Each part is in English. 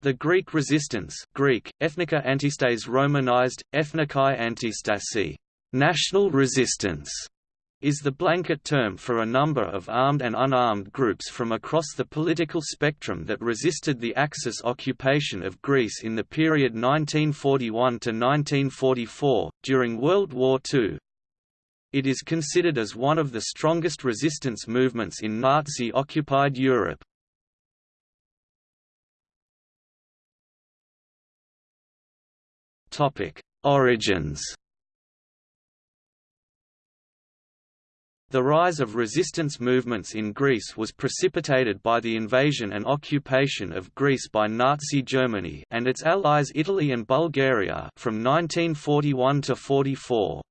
The Greek resistance Greek, Ethnika Antistas Romanized, Ethnikai Antistasi national resistance", is the blanket term for a number of armed and unarmed groups from across the political spectrum that resisted the Axis occupation of Greece in the period 1941–1944, during World War II. It is considered as one of the strongest resistance movements in Nazi-occupied Europe. Origins The rise of resistance movements in Greece was precipitated by the invasion and occupation of Greece by Nazi Germany and its allies Italy and Bulgaria from 1941 to 44.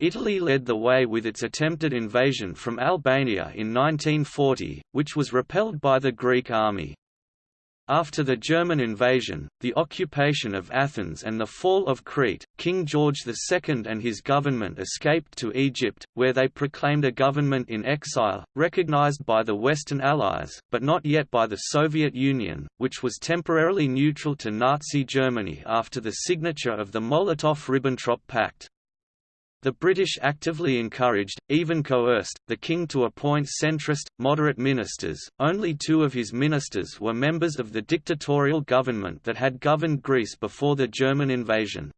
Italy led the way with its attempted invasion from Albania in 1940, which was repelled by the Greek army. After the German invasion, the occupation of Athens and the fall of Crete, King George II and his government escaped to Egypt, where they proclaimed a government in exile, recognized by the Western Allies, but not yet by the Soviet Union, which was temporarily neutral to Nazi Germany after the signature of the Molotov–Ribbentrop Pact. The British actively encouraged, even coerced, the king to appoint centrist, moderate ministers. Only two of his ministers were members of the dictatorial government that had governed Greece before the German invasion.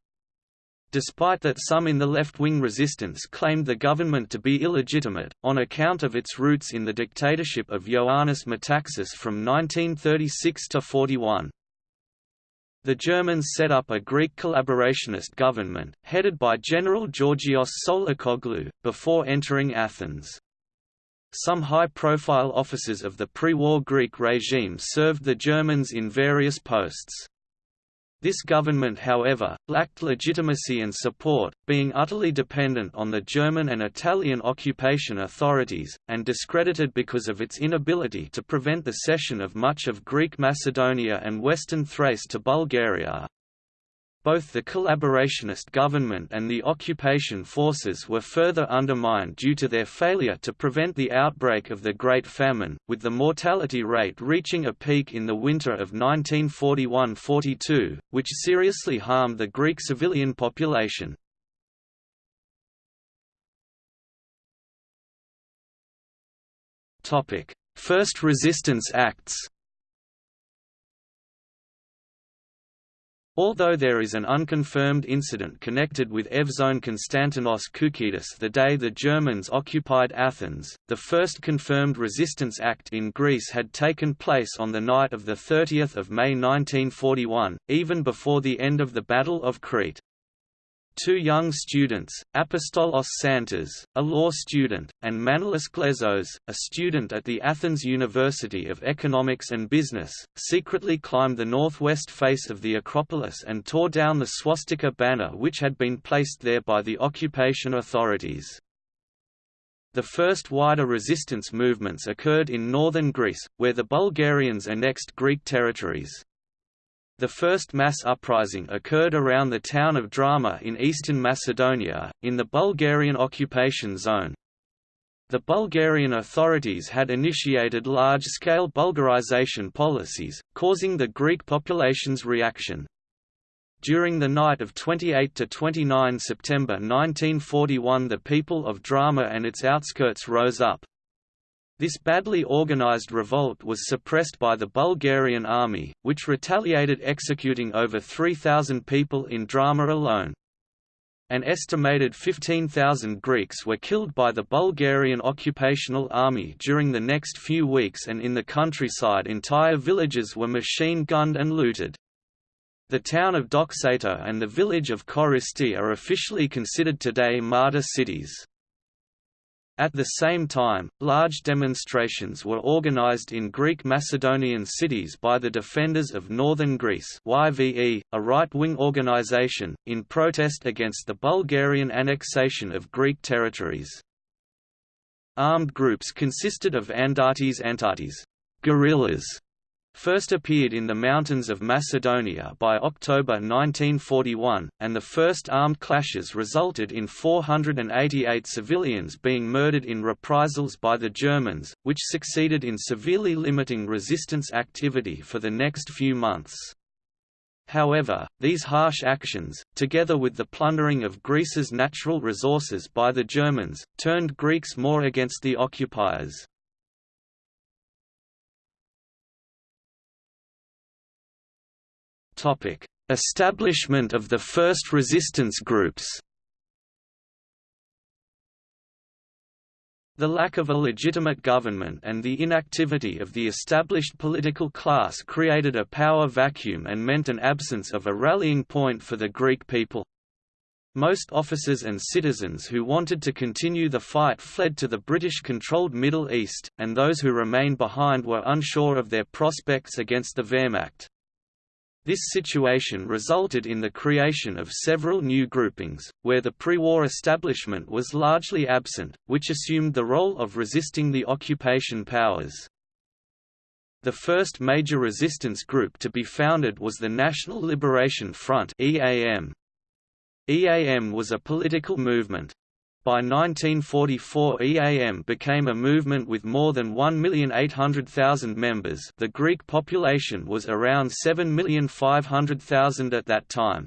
Despite that some in the left-wing resistance claimed the government to be illegitimate, on account of its roots in the dictatorship of Ioannis Metaxas from 1936 to 41. The Germans set up a Greek collaborationist government, headed by General Georgios Tsolakoglou, before entering Athens. Some high-profile officers of the pre-war Greek regime served the Germans in various posts. This government however, lacked legitimacy and support, being utterly dependent on the German and Italian occupation authorities, and discredited because of its inability to prevent the cession of much of Greek Macedonia and western Thrace to Bulgaria, both the collaborationist government and the occupation forces were further undermined due to their failure to prevent the outbreak of the Great Famine, with the mortality rate reaching a peak in the winter of 1941–42, which seriously harmed the Greek civilian population. First resistance acts Although there is an unconfirmed incident connected with Evzone Konstantinos Koukidis the day the Germans occupied Athens, the first confirmed resistance act in Greece had taken place on the night of 30 May 1941, even before the end of the Battle of Crete. Two young students, Apostolos Santas, a law student, and Manolis Glezos, a student at the Athens University of Economics and Business, secretly climbed the northwest face of the Acropolis and tore down the swastika banner which had been placed there by the occupation authorities. The first wider resistance movements occurred in northern Greece, where the Bulgarians annexed Greek territories. The first mass uprising occurred around the town of Drama in eastern Macedonia, in the Bulgarian occupation zone. The Bulgarian authorities had initiated large-scale Bulgarization policies, causing the Greek population's reaction. During the night of 28 to 29 September 1941 the people of Drama and its outskirts rose up, this badly organized revolt was suppressed by the Bulgarian army, which retaliated executing over 3,000 people in Drama alone. An estimated 15,000 Greeks were killed by the Bulgarian occupational army during the next few weeks and in the countryside entire villages were machine-gunned and looted. The town of Doxato and the village of Choristi are officially considered today martyr cities. At the same time, large demonstrations were organized in Greek Macedonian cities by the Defenders of Northern Greece YVE, a right-wing organization, in protest against the Bulgarian annexation of Greek territories. Armed groups consisted of Andartes Antartes guerrillas", first appeared in the mountains of Macedonia by October 1941, and the first armed clashes resulted in 488 civilians being murdered in reprisals by the Germans, which succeeded in severely limiting resistance activity for the next few months. However, these harsh actions, together with the plundering of Greece's natural resources by the Germans, turned Greeks more against the occupiers. Topic: Establishment of the first resistance groups. The lack of a legitimate government and the inactivity of the established political class created a power vacuum and meant an absence of a rallying point for the Greek people. Most officers and citizens who wanted to continue the fight fled to the British-controlled Middle East, and those who remained behind were unsure of their prospects against the Wehrmacht. This situation resulted in the creation of several new groupings, where the pre-war establishment was largely absent, which assumed the role of resisting the occupation powers. The first major resistance group to be founded was the National Liberation Front EAM. Was a political movement, by 1944 EAM became a movement with more than 1,800,000 members the Greek population was around 7,500,000 at that time.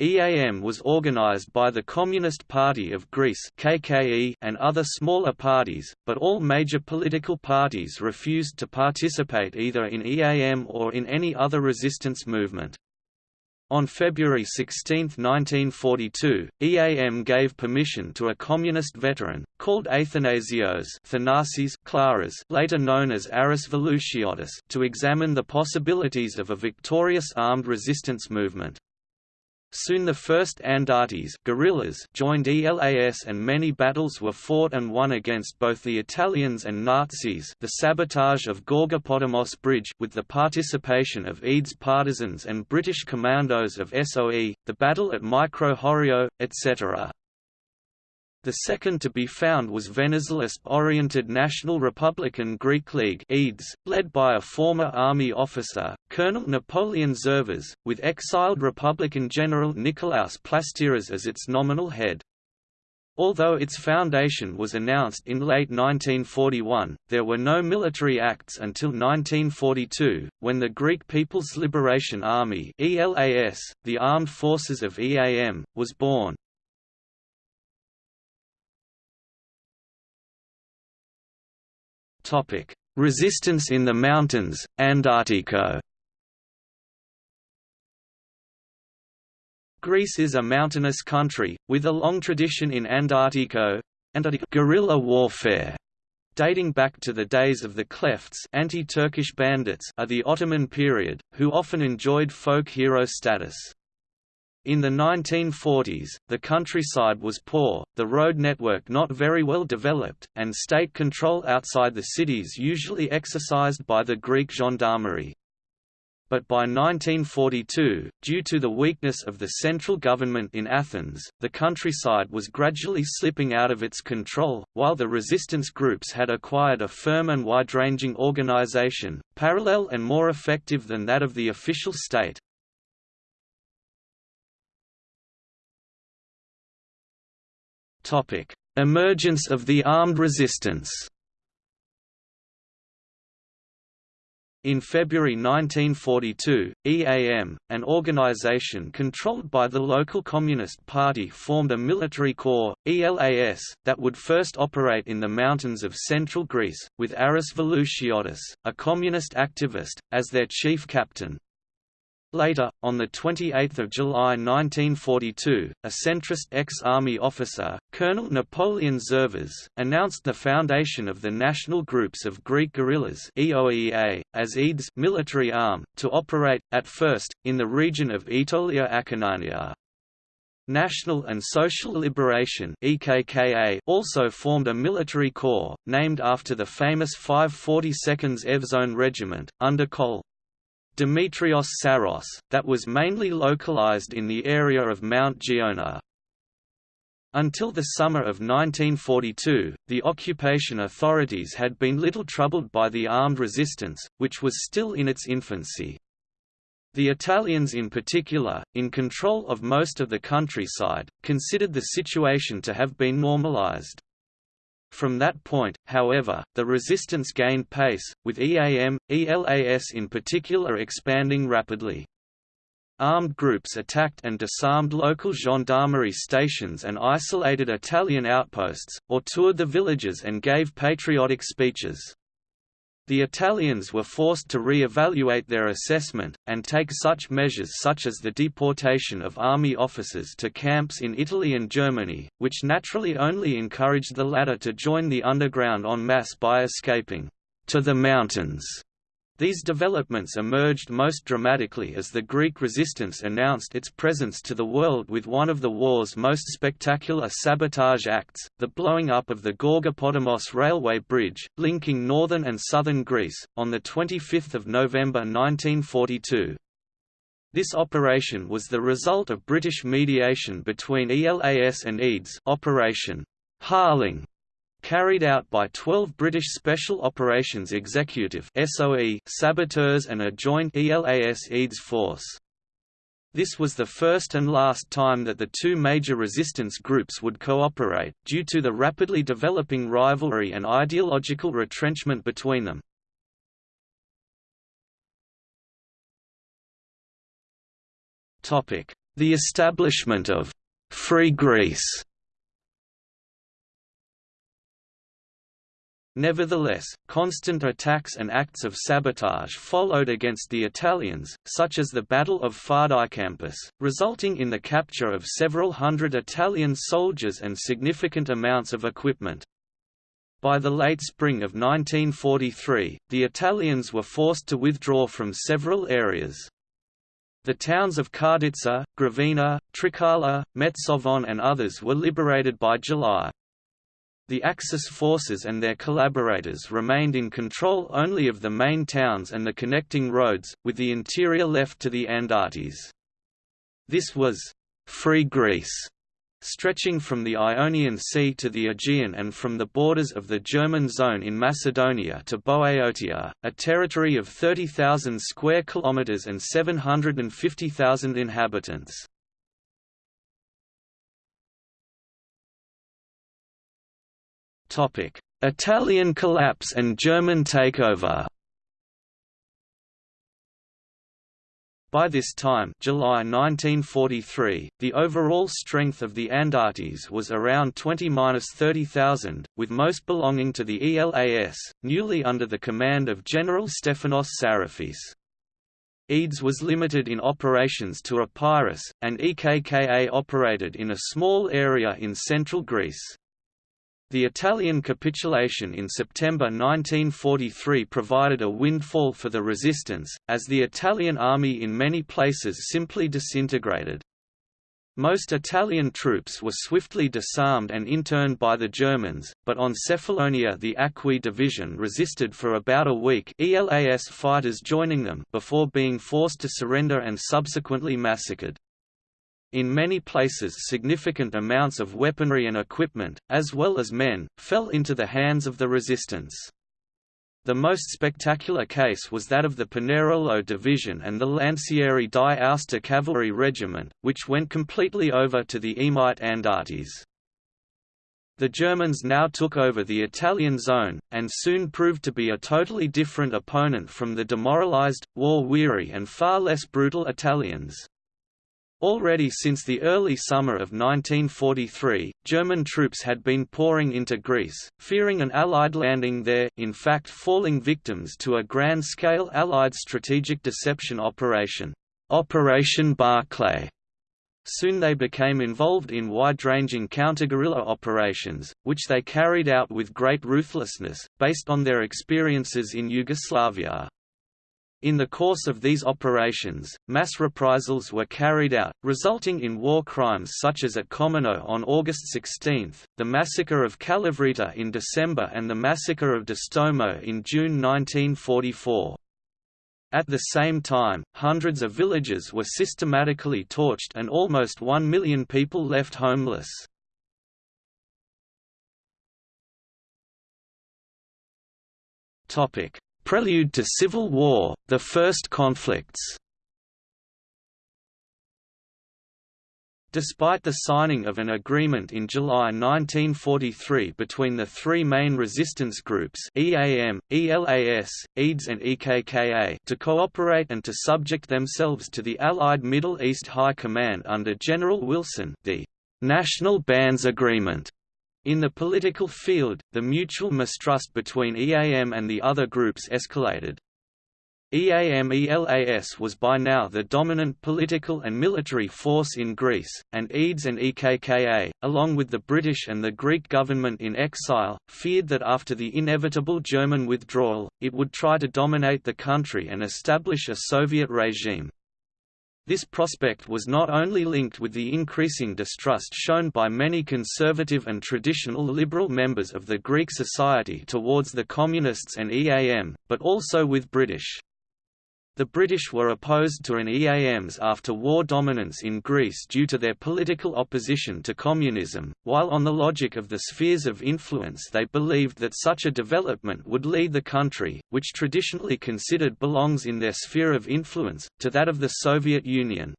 EAM was organized by the Communist Party of Greece KKE and other smaller parties, but all major political parties refused to participate either in EAM or in any other resistance movement. On February 16, 1942, EAM gave permission to a communist veteran, called Athanasios Thanasis Klaras later known as Aris Velouchiotis to examine the possibilities of a victorious armed resistance movement. Soon the first Andartes guerrillas joined ELAS and many battles were fought and won against both the Italians and Nazis the sabotage of Gorgopotamos Bridge with the participation of EDES partisans and British commandos of SOE, the battle at Micro Horio, etc. The second to be found was Venizelist-oriented National Republican Greek League led by a former army officer, Colonel Napoleon Zervas, with exiled Republican General Nikolaos Plastiras as its nominal head. Although its foundation was announced in late 1941, there were no military acts until 1942, when the Greek People's Liberation Army the armed forces of EAM, was born. Topic: Resistance in the mountains, Andartiko. Greece is a mountainous country, with a long tradition in Andartiko guerrilla warfare. Dating back to the days of the Klefts anti-Turkish bandits of the Ottoman period, who often enjoyed folk hero status. In the 1940s, the countryside was poor, the road network not very well developed, and state control outside the cities usually exercised by the Greek gendarmerie. But by 1942, due to the weakness of the central government in Athens, the countryside was gradually slipping out of its control, while the resistance groups had acquired a firm and wide-ranging organization, parallel and more effective than that of the official state. Topic: Emergence of the armed resistance. In February 1942, EAM, an organization controlled by the local Communist Party formed a military corps, ELAS, that would first operate in the mountains of central Greece, with Aris Velouchiotis, a communist activist, as their chief captain. Later, on 28 July 1942, a centrist ex-army officer, Colonel Napoleon Zervas, announced the foundation of the National Groups of Greek Guerrillas EOEA, as EDES military arm, to operate, at first, in the region of Aetolia Acarnania. National and Social Liberation EKKA also formed a military corps, named after the famous 542nd Evzone Regiment, under Col. Dimitrios Psaros, that was mainly localized in the area of Mount Giona. Until the summer of 1942, the occupation authorities had been little troubled by the armed resistance, which was still in its infancy. The Italians in particular, in control of most of the countryside, considered the situation to have been normalized. From that point, however, the resistance gained pace, with EAM, ELAS in particular expanding rapidly. Armed groups attacked and disarmed local gendarmerie stations and isolated Italian outposts, or toured the villages and gave patriotic speeches. The Italians were forced to re-evaluate their assessment, and take such measures such as the deportation of army officers to camps in Italy and Germany, which naturally only encouraged the latter to join the underground en masse by escaping to the mountains these developments emerged most dramatically as the Greek resistance announced its presence to the world with one of the war's most spectacular sabotage acts, the blowing up of the Gorgopotamos railway bridge, linking northern and southern Greece, on 25 November 1942. This operation was the result of British mediation between ELAS and EDES Operation Harling carried out by 12 British Special Operations Executive SOE saboteurs and a joint ELAS-EDES force. This was the first and last time that the two major resistance groups would cooperate, due to the rapidly developing rivalry and ideological retrenchment between them. The establishment of «Free Greece» Nevertheless, constant attacks and acts of sabotage followed against the Italians, such as the Battle of Fardykambos, resulting in the capture of several hundred Italian soldiers and significant amounts of equipment. By the late spring of 1943, the Italians were forced to withdraw from several areas. The towns of Karditsa, Grevena, Trikala, Metsovon and others were liberated by July. The Axis forces and their collaborators remained in control only of the main towns and the connecting roads, with the interior left to the Andartes. This was «free Greece», stretching from the Ionian Sea to the Aegean and from the borders of the German zone in Macedonia to Boeotia, a territory of 30,000 square kilometers and 750,000 inhabitants. Italian collapse and German takeover By this time July 1943, the overall strength of the Andartes was around 20–30,000, with most belonging to the ELAS, newly under the command of General Stefanos Sarafis. EDES was limited in operations to Epirus, and EKKA operated in a small area in central Greece. The Italian capitulation in September 1943 provided a windfall for the resistance, as the Italian army in many places simply disintegrated. Most Italian troops were swiftly disarmed and interned by the Germans, but on Cephalonia the Acqui division resisted for about a week ELAS fighters joining them before being forced to surrender and subsequently massacred. In many places significant amounts of weaponry and equipment, as well as men, fell into the hands of the resistance. The most spectacular case was that of the Pinerolo Division and the Lancieri di Aosta Cavalry Regiment, which went completely over to the Emite Andartes. The Germans now took over the Italian zone, and soon proved to be a totally different opponent from the demoralized, war-weary and far less brutal Italians. Already since the early summer of 1943, German troops had been pouring into Greece, fearing an Allied landing there, in fact falling victims to a grand-scale Allied strategic deception operation, Operation Barclay. Soon they became involved in wide-ranging counter-guerrilla operations, which they carried out with great ruthlessness, based on their experiences in Yugoslavia. In the course of these operations, mass reprisals were carried out, resulting in war crimes such as at Kommeno on August 16, the massacre of Kalavryta in December and the massacre of Distomo in June 1944. At the same time, hundreds of villages were systematically torched and almost one million people left homeless. Topic: Prelude to civil war, the first conflicts. Despite the signing of an agreement in July 1943 between the three main resistance groups EAM, ELAS, EDES and EKKA to cooperate and to subject themselves to the Allied Middle East High Command under General Wilson the National Bands Agreement in the political field, the mutual mistrust between EAM and the other groups escalated. EAM-ELAS was by now the dominant political and military force in Greece, and EDES and EKKA, along with the British and the Greek government in exile, feared that after the inevitable German withdrawal, it would try to dominate the country and establish a Soviet regime. This prospect was not only linked with the increasing distrust shown by many conservative and traditional liberal members of the Greek society towards the Communists and EAM, but also with British. The British were opposed to an EAM's after-war dominance in Greece due to their political opposition to communism, while on the logic of the spheres of influence they believed that such a development would lead the country, which traditionally considered belongs in their sphere of influence, to that of the Soviet Union.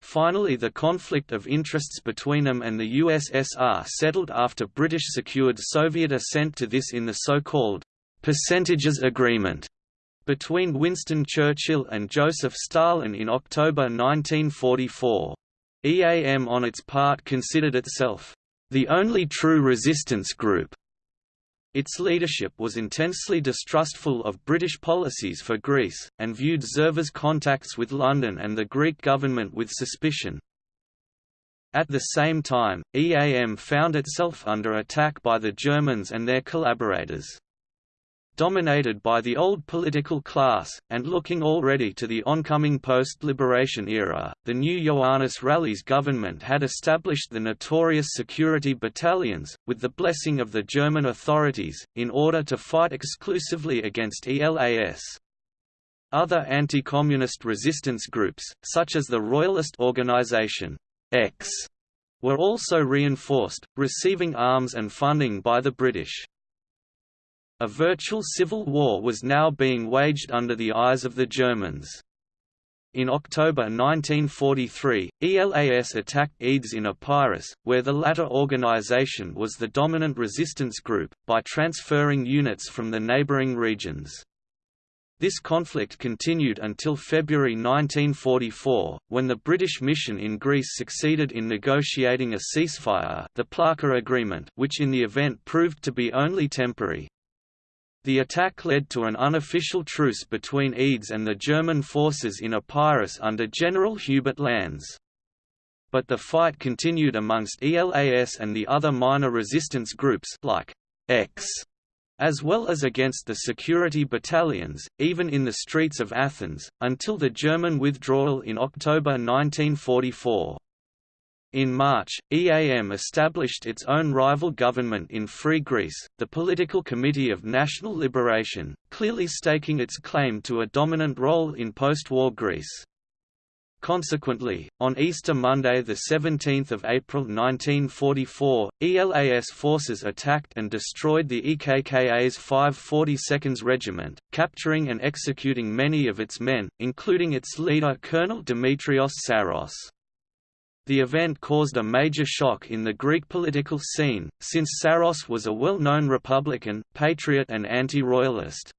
Finally the conflict of interests between them and the USSR settled after British secured Soviet assent to this in the so-called «percentages agreement» between Winston Churchill and Joseph Stalin in October 1944. EAM on its part considered itself, "...the only true resistance group." Its leadership was intensely distrustful of British policies for Greece, and viewed Zerva's contacts with London and the Greek government with suspicion. At the same time, EAM found itself under attack by the Germans and their collaborators dominated by the old political class, and looking already to the oncoming post-liberation era, the new Ioannis Rallis government had established the notorious security battalions, with the blessing of the German authorities, in order to fight exclusively against ELAS. Other anti-communist resistance groups, such as the Royalist Organization X, were also reinforced, receiving arms and funding by the British. A virtual civil war was now being waged under the eyes of the Germans. In October 1943, ELAS attacked EDES in Epirus, where the latter organization was the dominant resistance group, by transferring units from the neighboring regions. This conflict continued until February 1944, when the British mission in Greece succeeded in negotiating a ceasefire the Plaka Agreement which in the event proved to be only temporary. The attack led to an unofficial truce between EDES and the German forces in Epirus under General Hubert Lanz. But the fight continued amongst ELAS and the other minor resistance groups like X, as well as against the security battalions, even in the streets of Athens, until the German withdrawal in October 1944. In March, EAM established its own rival government in Free Greece, the Political Committee of National Liberation, clearly staking its claim to a dominant role in post-war Greece. Consequently, on Easter Monday 17 April 1944, ELAS forces attacked and destroyed the EKKA's 542nd Regiment, capturing and executing many of its men, including its leader Colonel Dimitrios Psaros. The event caused a major shock in the Greek political scene, since Psaros was a well-known Republican, patriot and anti-royalist.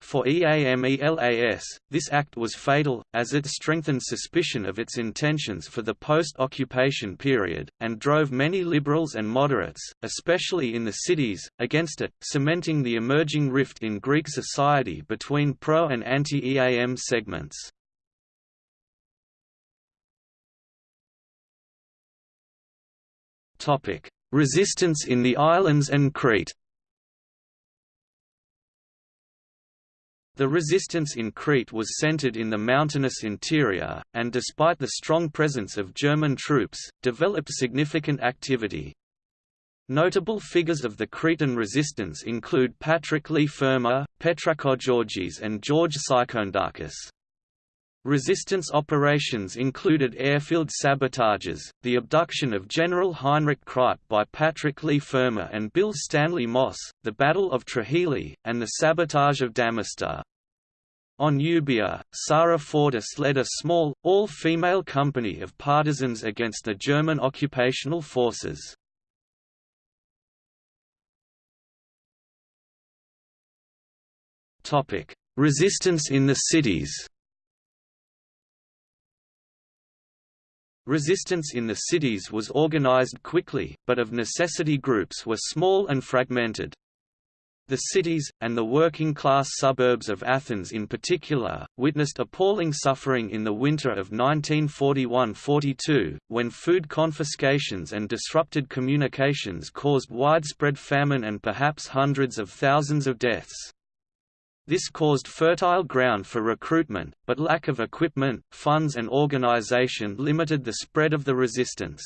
For EAMELAS, this act was fatal, as it strengthened suspicion of its intentions for the post-occupation period, and drove many liberals and moderates, especially in the cities, against it, cementing the emerging rift in Greek society between pro- and anti-EAM segments. Resistance in the islands and Crete. The resistance in Crete was centered in the mountainous interior, and despite the strong presence of German troops, developed significant activity. Notable figures of the Cretan resistance include Patrick Leigh Fermor, Georgis and George Psychoundakis. Resistance operations included airfield sabotages, the abduction of General Heinrich Kreipe by Patrick Leigh Fermor and Bill Stanley Moss, the Battle of Trujillo, and the sabotage of Damasta. On Euboea, Sarah Fortis led a small, all-female company of partisans against the German occupational forces. Resistance in the cities Resistance in the cities was organized quickly, but of necessity groups were small and fragmented. The cities, and the working-class suburbs of Athens in particular, witnessed appalling suffering in the winter of 1941–42, when food confiscations and disrupted communications caused widespread famine and perhaps hundreds of thousands of deaths. This caused fertile ground for recruitment, but lack of equipment, funds and organization limited the spread of the resistance.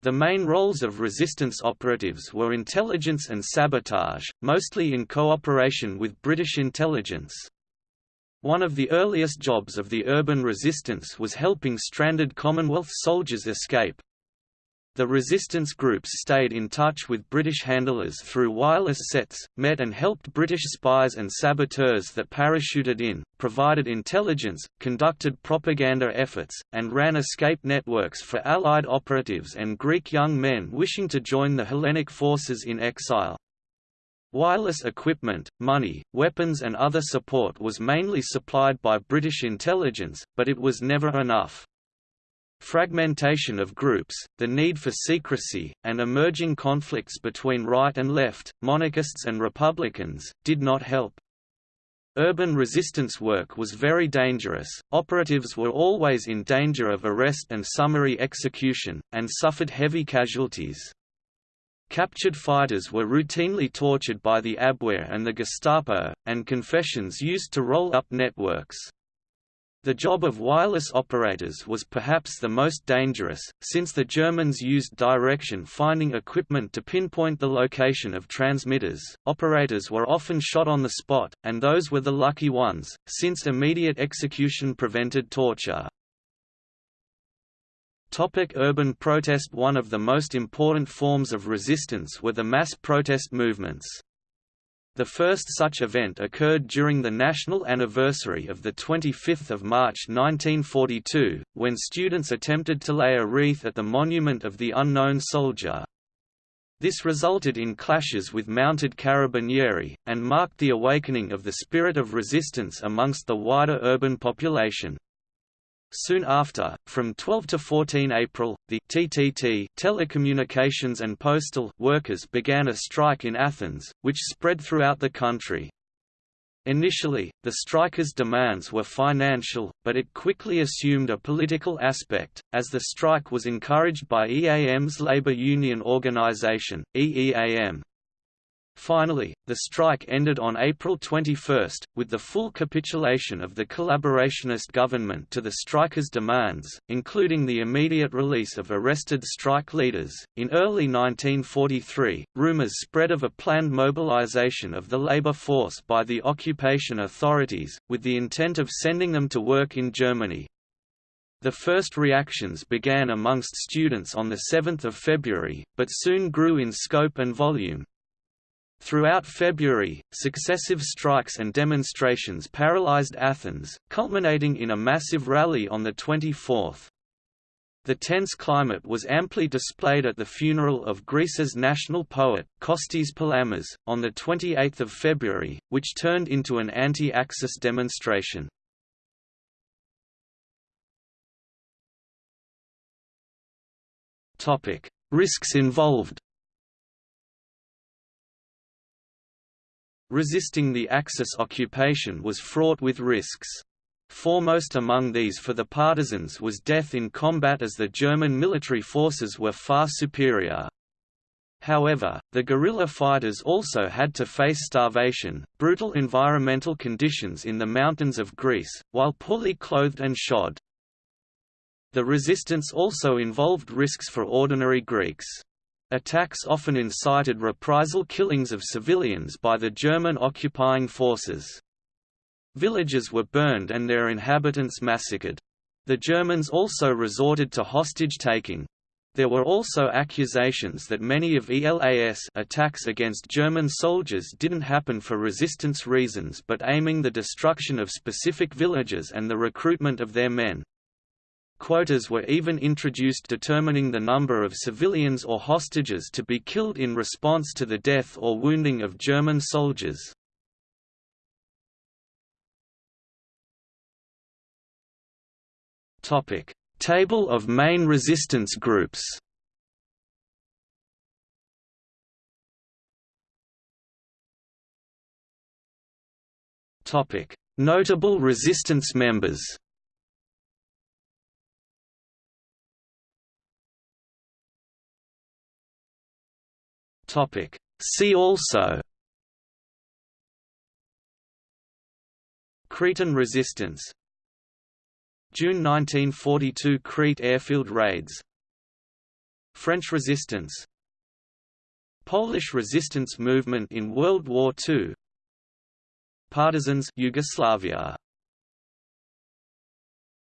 The main roles of resistance operatives were intelligence and sabotage, mostly in cooperation with British intelligence. One of the earliest jobs of the urban resistance was helping stranded Commonwealth soldiers escape, the resistance groups stayed in touch with British handlers through wireless sets, met and helped British spies and saboteurs that parachuted in, provided intelligence, conducted propaganda efforts, and ran escape networks for Allied operatives and Greek young men wishing to join the Hellenic forces in exile. Wireless equipment, money, weapons and other support was mainly supplied by British intelligence, but it was never enough. Fragmentation of groups, the need for secrecy, and emerging conflicts between right and left, monarchists and republicans, did not help. Urban resistance work was very dangerous, operatives were always in danger of arrest and summary execution, and suffered heavy casualties. Captured fighters were routinely tortured by the Abwehr and the Gestapo, and confessions used to roll up networks. The job of wireless operators was perhaps the most dangerous, since the Germans used direction finding equipment to pinpoint the location of transmitters. Operators were often shot on the spot, and those were the lucky ones, since immediate execution prevented torture. Topic urban protest One of the most important forms of resistance were the mass protest movements. The first such event occurred during the national anniversary of 25 March 1942, when students attempted to lay a wreath at the monument of the unknown soldier. This resulted in clashes with mounted carabinieri, and marked the awakening of the spirit of resistance amongst the wider urban population. Soon after, from 12 to 14 April, the TTT telecommunications and postal workers began a strike in Athens, which spread throughout the country. Initially, the strikers' demands were financial, but it quickly assumed a political aspect, as the strike was encouraged by EAM's labor union organization, EEAM. Finally, the strike ended on April 21, with the full capitulation of the collaborationist government to the strikers' demands, including the immediate release of arrested strike leaders. In early 1943, rumors spread of a planned mobilization of the labor force by the occupation authorities, with the intent of sending them to work in Germany. The first reactions began amongst students on 7 February, but soon grew in scope and volume, Throughout February, successive strikes and demonstrations paralyzed Athens, culminating in a massive rally on the 24th. The tense climate was amply displayed at the funeral of Greece's national poet, Kostis Palamas, on 28 February, which turned into an anti-Axis demonstration. Risks involved Resisting the Axis occupation was fraught with risks. Foremost among these for the partisans was death in combat as the German military forces were far superior. However, the guerrilla fighters also had to face starvation, brutal environmental conditions in the mountains of Greece, while poorly clothed and shod. The resistance also involved risks for ordinary Greeks. Attacks often incited reprisal killings of civilians by the German occupying forces. Villages were burned and their inhabitants massacred. The Germans also resorted to hostage-taking. There were also accusations that many of ELAS attacks against German soldiers didn't happen for resistance reasons but aiming the destruction of specific villages and the recruitment of their men. Quotas were even introduced determining the number of civilians or hostages to be killed in response to the death or wounding of German soldiers. Topic: Table of main resistance groups. Topic: Notable resistance members. Topic: See also Cretan resistance June 1942 Crete airfield raids French resistance Polish resistance movement in World War II Partisans Yugoslavia